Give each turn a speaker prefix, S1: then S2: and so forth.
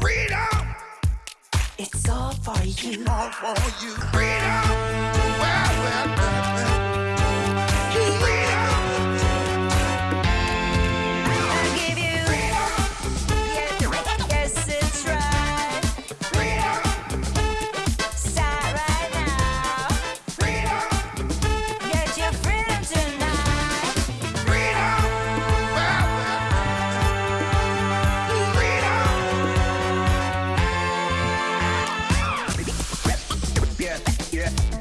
S1: Freedom! It's all for you.
S2: All for you. Freedom! Yeah,